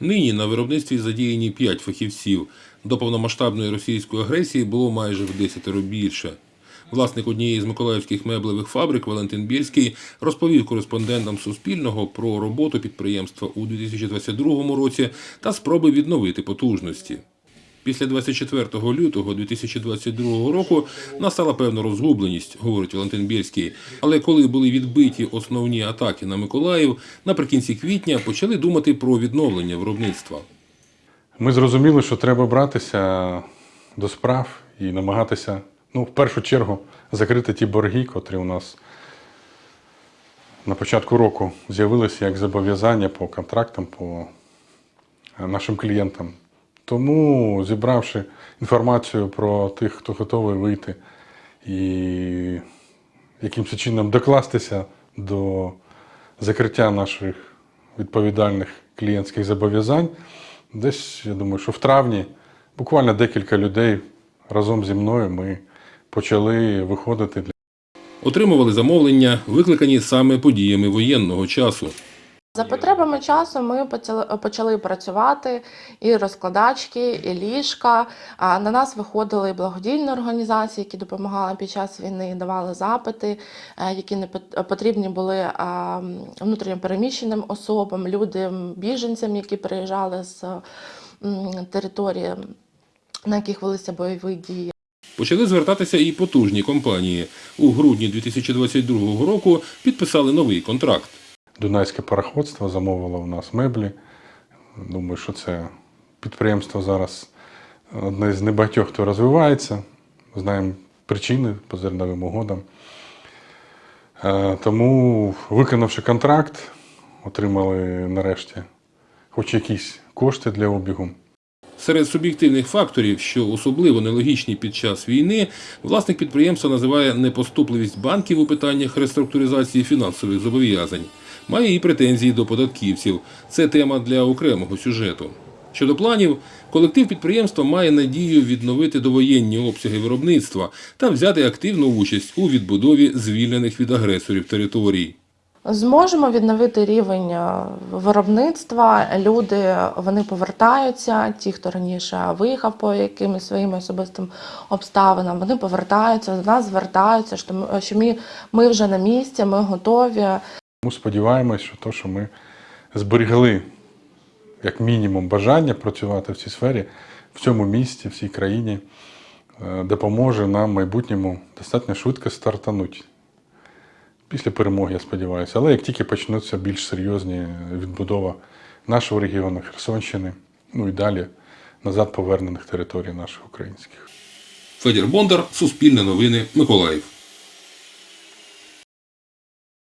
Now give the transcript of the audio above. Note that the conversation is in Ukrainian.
Нині на виробництві задіяні 5 фахівців. До повномасштабної російської агресії було майже в 10 більше. Власник однієї з миколаївських меблевих фабрик Валентин Бєльський розповів кореспондентам Суспільного про роботу підприємства у 2022 році та спроби відновити потужності. Після 24 лютого 2022 року настала певна розгубленість, говорить Валентин Бєльський. Але коли були відбиті основні атаки на Миколаїв, наприкінці квітня почали думати про відновлення виробництва. Ми зрозуміли, що треба братися до справ і намагатися, ну, в першу чергу, закрити ті борги, котрі у нас на початку року з'явилися як зобов'язання по контрактам, по нашим клієнтам. Тому, зібравши інформацію про тих, хто готовий вийти і якимось чином докластися до закриття наших відповідальних клієнтських зобов'язань, десь, я думаю, що в травні буквально декілька людей разом зі мною ми почали виходити. Отримували замовлення, викликані саме подіями воєнного часу. За потребами часу ми почали, працювати і розкладачки, і ліжка. На нас виходили благодійні організації, які допомагали під час війни, давали запити, е, які не пот- потрібні були внутрішньо переміщеним особам, людям, біженцям, які приїжджали з території, на яких велися бойові дії. Почали звертатися і потужні компанії. У грудні 2022 року підписали новий контракт. Дунайське пароходство замовило у нас меблі. Думаю, що це підприємство зараз одне з небагатьох, хто розвивається. Знаємо причини по зерновим угодам. Е, Тому, виконавши контракт, отримали нарешті хоч якісь кошти для обігу. Серед суб'єктивних факторів, що особливо нелогічні під час війни, власник підприємства називає непоступливість банків у питаннях реструктуризації фінансових зобов'язань. Має і претензії до податківців. Це тема для окремого сюжету. Щодо планів, колектив підприємства має надію відновити довоєнні обсяги виробництва та взяти активну участь у відбудові звільнених від агресорів територій. Зможемо відновити рівень е, виробництва. Люди вони повертаються. Ті, хто раніше виїхав по якимось своїм особистим обставинам, вони повертаються до нас, звертаються. що ми- ми, ми вже на місці, ми готові. Тому сподіваємось, що то, що ми зберегли як мінімум бажання працювати в цій сфері, в цьому місті, в цій країні, е, допоможе нам в майбутньому достатньо швидко стартанути. Після перемоги, я сподіваюся. Але як тільки почнуться більш серйозні відбудова нашого регіону, Херсонщини, ну і далі назад повернених територій наших українських. Федір Бондар, Суспільне новини, Миколаїв.